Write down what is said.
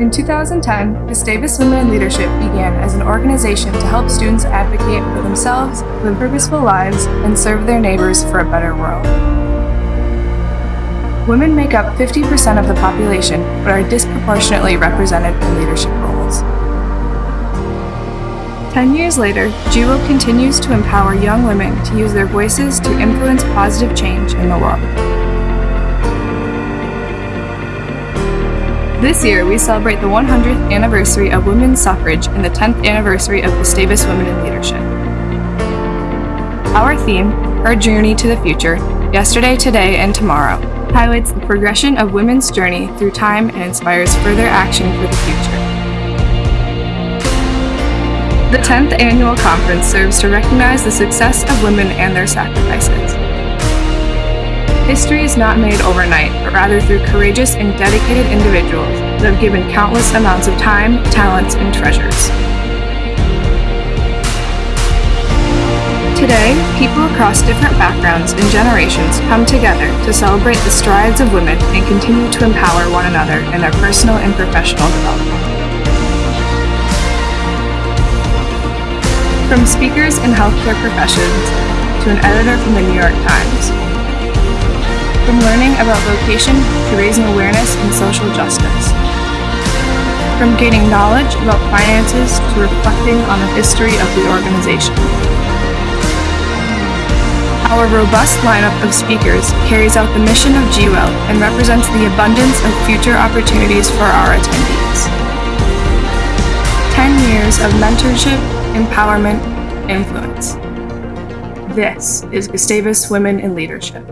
In 2010, Gustavus Women in Leadership began as an organization to help students advocate for themselves, live purposeful lives, and serve their neighbors for a better world. Women make up 50% of the population, but are disproportionately represented in leadership roles. Ten years later, GWIL continues to empower young women to use their voices to influence positive change in the world. This year, we celebrate the 100th anniversary of women's suffrage and the 10th anniversary of Gustavus Women in Leadership. Our theme, Our Journey to the Future, Yesterday, Today, and Tomorrow, highlights the progression of women's journey through time and inspires further action for the future. The 10th annual conference serves to recognize the success of women and their sacrifices. History is not made overnight, but rather through courageous and dedicated individuals that have given countless amounts of time, talents, and treasures. Today, people across different backgrounds and generations come together to celebrate the strides of women and continue to empower one another in their personal and professional development. From speakers in healthcare professions to an editor from the New York Times, from learning about vocation to raising awareness in social justice. From gaining knowledge about finances to reflecting on the history of the organization. Our robust lineup of speakers carries out the mission of GWIL and represents the abundance of future opportunities for our attendees. 10 years of mentorship, empowerment, influence. This is Gustavus Women in Leadership.